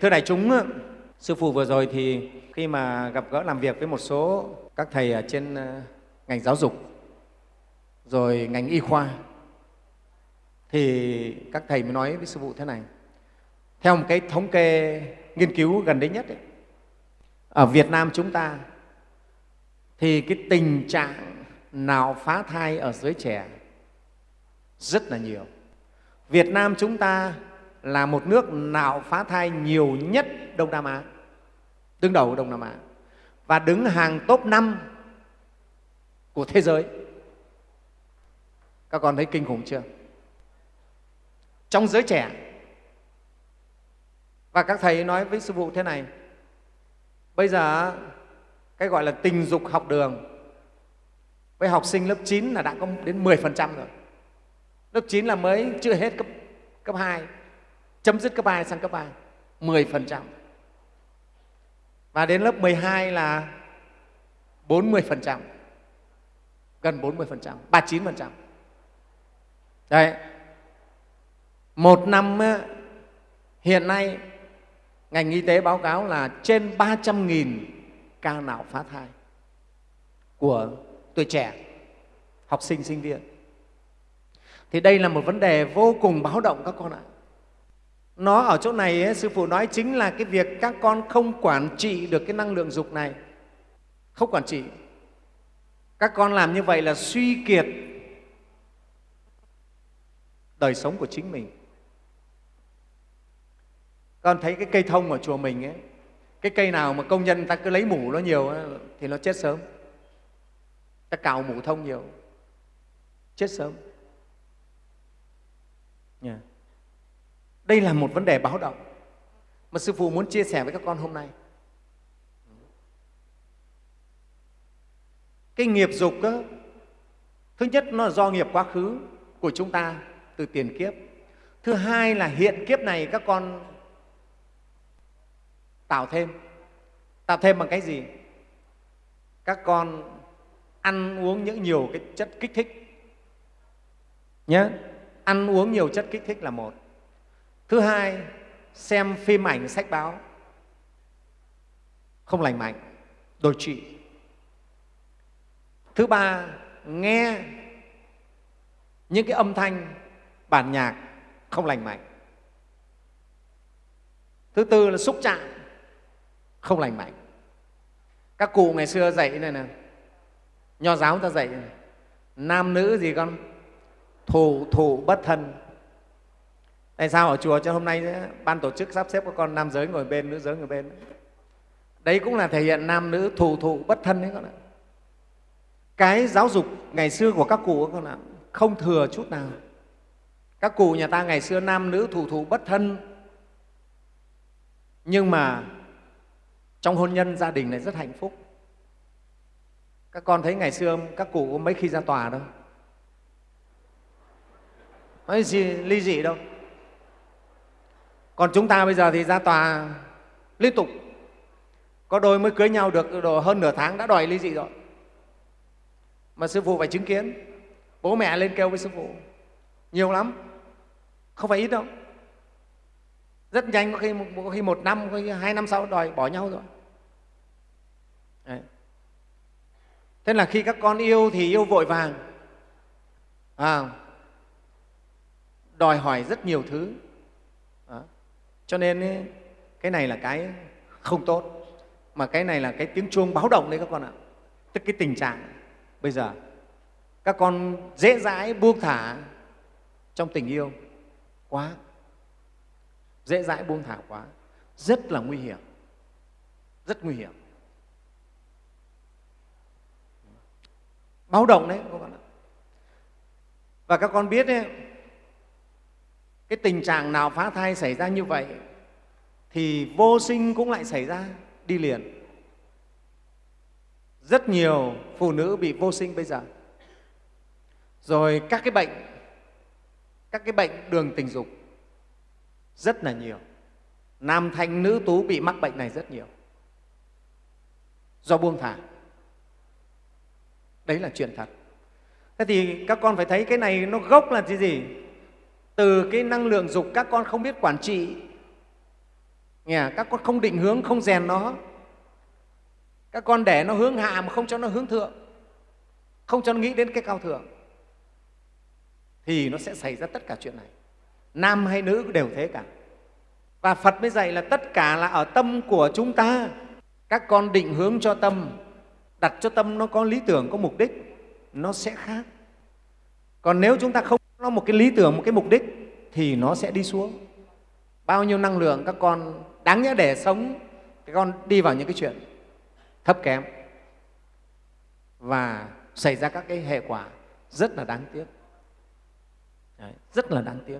Thưa đại chúng, Sư Phụ vừa rồi thì khi mà gặp gỡ làm việc với một số các thầy ở trên ờ, ngành giáo dục, rồi ngành y khoa, thì các thầy mới nói với Sư Phụ thế này. Theo một cái thống kê nghiên cứu gần đây nhất, ấy, ở Việt Nam chúng ta thì cái tình trạng nào phá thai ở giới trẻ rất là nhiều. Việt Nam chúng ta là một nước nào phá thai nhiều nhất Đông Nam Á, đứng đầu Đông Nam Á và đứng hàng top 5 của thế giới. Các con thấy kinh khủng chưa? Trong giới trẻ. Và các thầy nói với sư phụ thế này, bây giờ cái gọi là tình dục học đường với học sinh lớp 9 là đã có đến 10% rồi. Lớp 9 là mới chưa hết cấp, cấp 2, chấm dứt cấp 2 sang cấp 3, 10%. Và đến lớp 12 là 40%, gần 40%, 39%. Đấy, một năm hiện nay ngành y tế báo cáo là trên 300.000 ca não phá thai của tuổi trẻ, học sinh, sinh viên. Thì đây là một vấn đề vô cùng báo động các con ạ. Nó ở chỗ này, ấy, Sư Phụ nói chính là cái việc các con không quản trị được cái năng lượng dục này. Không quản trị. Các con làm như vậy là suy kiệt đời sống của chính mình. Con thấy cái cây thông ở chùa mình ấy, cái cây nào mà công nhân ta cứ lấy mủ nó nhiều thì nó chết sớm ta cào mủ thông nhiều chết sớm đây là một vấn đề báo động mà sư phụ muốn chia sẻ với các con hôm nay. Cái nghiệp dục đó, thứ nhất nó là do nghiệp quá khứ của chúng ta từ tiền kiếp. Thứ hai là hiện kiếp này các con tạo thêm. Tạo thêm bằng cái gì? Các con ăn uống những nhiều cái chất kích thích nhớ ăn uống nhiều chất kích thích là một thứ hai xem phim ảnh sách báo. Không lành mạnh đồi trụy thứ ba nghe những cái âm thanh bản nhạc không lành mạnh. Thứ tư là xúc chạm không lành mạnh. Các cụ ngày xưa dạy này nè nho giáo ta dạy này, nam nữ gì con? Thủ thủ bất thân tại sao ở chùa cho hôm nay ban tổ chức sắp xếp các con nam giới ngồi bên, nữ giới ngồi bên. Đấy cũng là thể hiện nam nữ thủ thủ bất thân đấy con ạ. Cái giáo dục ngày xưa của các cụ con ạ, không thừa chút nào. Các cụ nhà ta ngày xưa nam nữ thủ thủ bất thân. Nhưng mà trong hôn nhân gia đình này rất hạnh phúc. Các con thấy ngày xưa các cụ có mấy khi ra tòa đâu. Nói gì, ly dị đâu còn chúng ta bây giờ thì ra tòa liên tục. Có đôi mới cưới nhau được độ hơn nửa tháng đã đòi ly dị rồi. Mà sư phụ phải chứng kiến. Bố mẹ lên kêu với sư phụ nhiều lắm không phải ít đâu. Rất nhanh có khi, có khi một năm có khi hai năm sau đòi bỏ nhau rồi. Đấy. thế là khi các con yêu thì yêu vội vàng. À, đòi hỏi rất nhiều thứ cho nên cái này là cái không tốt mà cái này là cái tiếng chuông báo động đấy các con ạ. Tức cái tình trạng bây giờ các con dễ dãi buông thả trong tình yêu quá. Dễ dãi buông thả quá rất là nguy hiểm rất nguy hiểm. Báo động đấy các con ạ. Và các con biết ấy, cái tình trạng nào phá thai xảy ra như vậy thì vô sinh cũng lại xảy ra, đi liền. Rất nhiều phụ nữ bị vô sinh bây giờ. Rồi các cái bệnh, các cái bệnh đường tình dục rất là nhiều. Nam thanh nữ tú bị mắc bệnh này rất nhiều. Do buông thả. Đấy là chuyện thật. Thế thì các con phải thấy cái này nó gốc là gì gì? Từ cái năng lượng dục các con không biết quản trị. Nghe à, các con không định hướng, không rèn nó. Các con để nó hướng hạ mà không cho nó hướng thượng. Không cho nó nghĩ đến cái cao thượng. Thì nó sẽ xảy ra tất cả chuyện này. Nam hay nữ đều thế cả. Và phật mới dạy là tất cả là ở tâm của chúng ta. Các con định hướng cho tâm, đặt cho tâm nó có lý tưởng, có mục đích, nó sẽ khác. Còn nếu chúng ta không nó một cái lý tưởng một cái mục đích thì nó sẽ đi xuống. Bao nhiêu năng lượng các con đáng nhẽ để sống các con đi vào những cái chuyện thấp kém và xảy ra các cái hệ quả rất là đáng tiếc. Đấy, rất là đáng tiếc.